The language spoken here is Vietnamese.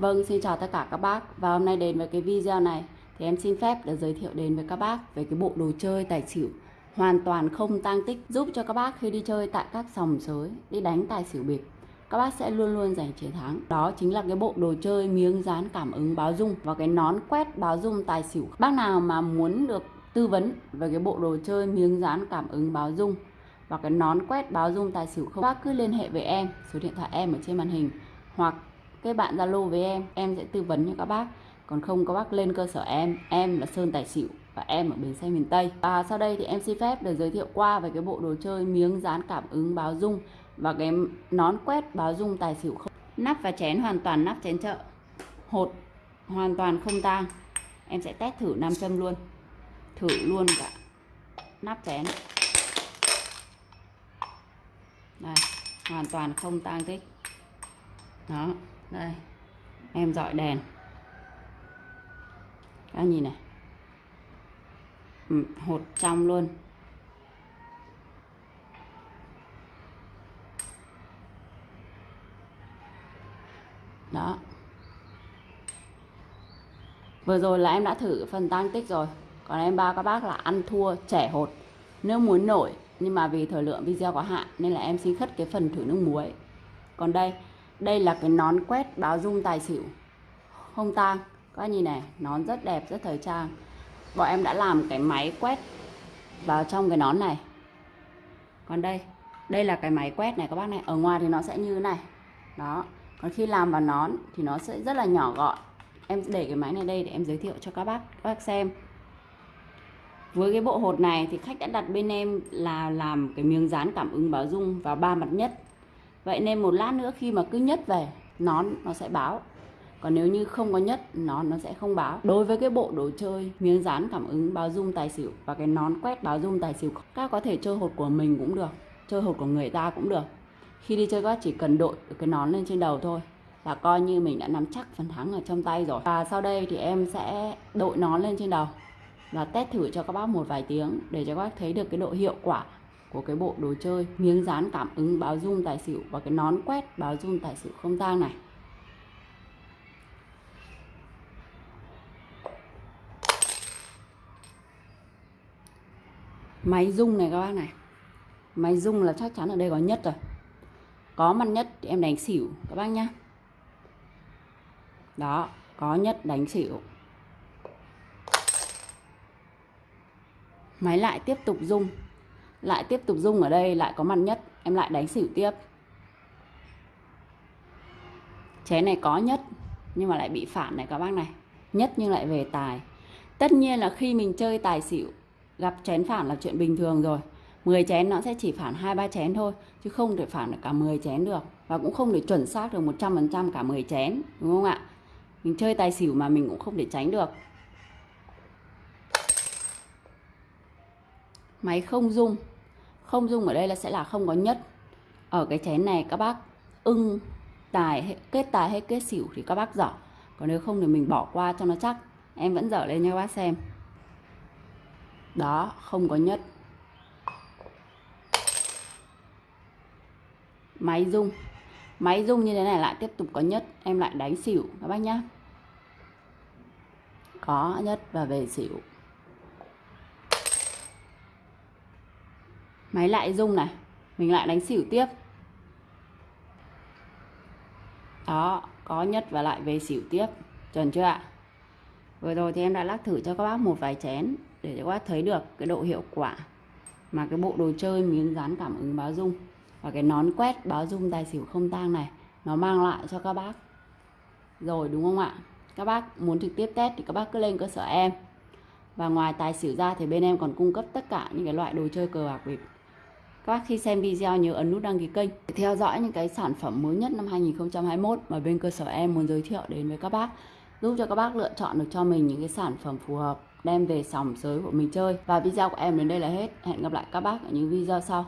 Vâng, xin chào tất cả các bác. Và hôm nay đến với cái video này Thì em xin phép được giới thiệu đến với các bác Về cái bộ đồ chơi tài xỉu Hoàn toàn không tang tích Giúp cho các bác khi đi chơi tại các sòng sới Đi đánh tài xỉu bịp. Các bác sẽ luôn luôn giành chiến thắng. Đó chính là cái bộ đồ chơi miếng dán cảm ứng báo dung Và cái nón quét báo dung tài xỉu. Bác nào mà muốn được tư vấn về cái bộ đồ chơi miếng dán cảm ứng báo dung và cái nón quét báo dung tài xỉu không bác cứ liên hệ với em số điện thoại em ở trên màn hình hoặc kết bạn zalo với em em sẽ tư vấn cho các bác. Còn không, các bác lên cơ sở em. Em là sơn tài xỉu và em ở bến xe miền tây. Và sau đây thì em xin phép được giới thiệu qua về cái bộ đồ chơi miếng dán cảm ứng báo dung và cái nón quét báo dung tài xỉu không. Nắp và chén hoàn toàn nắp chén chợ. Hột hoàn toàn không tang. Em sẽ test thử nam châm luôn. Thử luôn cả. Nắp chén. Đây, hoàn toàn không tang tích. Đó đây em dọi đèn. Các nhìn này. Ừ, hột trong luôn. Đó. Vừa rồi là em đã thử phần tăng tích rồi. Còn em ba các bác là ăn thua trẻ hột. Nếu muốn nổi nhưng mà vì thời lượng video có hạn nên là em xin khất cái phần thử nước muối. Còn đây đây là cái nón quét báo dung tài xỉu. Không tang các anh nhìn này, nón rất đẹp, rất thời trang. Bọn em đã làm cái máy quét vào trong cái nón này. Còn đây đây là cái máy quét này các bác này. Ở ngoài thì nó sẽ như thế này. Đó. Còn khi làm vào nón thì nó sẽ rất là nhỏ gọn. Em để cái máy này đây để em giới thiệu cho các bác các bác xem. Với cái bộ hột này thì khách đã đặt bên em là làm cái miếng dán cảm ứng báo dung vào ba mặt nhất vậy nên một lát nữa khi mà cứ nhất về nón nó sẽ báo. Còn nếu như không có nhất nón nó sẽ không báo. Đối với cái bộ đồ chơi miếng dán cảm ứng báo dung tài xỉu và cái nón quét báo dung tài xỉu, các có thể chơi hột của mình cũng được, chơi hột của người ta cũng được. Khi đi chơi các chỉ cần đội cái nón lên trên đầu thôi là coi như mình đã nắm chắc phần thắng ở trong tay rồi. Và sau đây thì em sẽ đội nón lên trên đầu và test thử cho các bác một vài tiếng để cho các bác thấy được cái độ hiệu quả của cái bộ đồ chơi miếng dán cảm ứng báo dung tài xỉu và cái nón quét báo dung tài xỉu không gian này. Máy rung này các bác này. Máy rung là chắc chắn ở đây có nhất rồi. Có mặt nhất thì em đánh xỉu các bác nhá. Đó, có nhất đánh xỉu. Máy lại tiếp tục rung lại tiếp tục rung ở đây, lại có mặt nhất. Em lại đánh xỉu tiếp. Chén này có nhất, nhưng mà lại bị phản này các bác này. Nhất nhưng lại về tài. Tất nhiên là khi mình chơi tài xỉu, gặp chén phản là chuyện bình thường rồi. 10 chén nó sẽ chỉ phản hai, ba chén thôi, chứ không thể phản được cả 10 chén được. Và cũng không thể chuẩn xác được 100% cả 10 chén, đúng không ạ? Mình chơi tài xỉu mà mình cũng không thể tránh được. Máy không dung không dung ở đây là sẽ là không có nhất. Ở cái chén này các bác ưng tài kết tài hay kết xỉu thì các bác dở. Còn nếu không thì mình bỏ qua cho nó chắc. Em vẫn dở lên cho các bác xem. Đó, không có nhất. Máy rung. Máy rung như thế này lại tiếp tục có nhất. Em lại đánh xỉu các bác nhá. Có nhất và về xỉu. Máy lại rung này, mình lại đánh xỉu tiếp. Đó, có nhất và lại về xỉu tiếp. Chuẩn chưa ạ? Vừa rồi thì em đã lắc thử cho các bác một vài chén để cho các bác thấy được cái độ hiệu quả mà cái bộ đồ chơi miếng dán cảm ứng báo dung và cái nón quét báo dung tài xỉu không tang này, nó mang lại cho các bác rồi, đúng không ạ? Các bác muốn trực tiếp test thì các bác cứ lên cơ sở em. Và ngoài tài xỉu ra thì bên em còn cung cấp tất cả những cái loại đồ chơi cờ bạc bịp các khi xem video nhớ ấn nút đăng ký kênh để theo dõi những cái sản phẩm mới nhất năm 2021 mà bên cơ sở em muốn giới thiệu đến với các bác, giúp cho các bác lựa chọn được cho mình những cái sản phẩm phù hợp, đem về sòng sới của mình chơi. Và video của em đến đây là hết. Hẹn gặp lại các bác ở những video sau.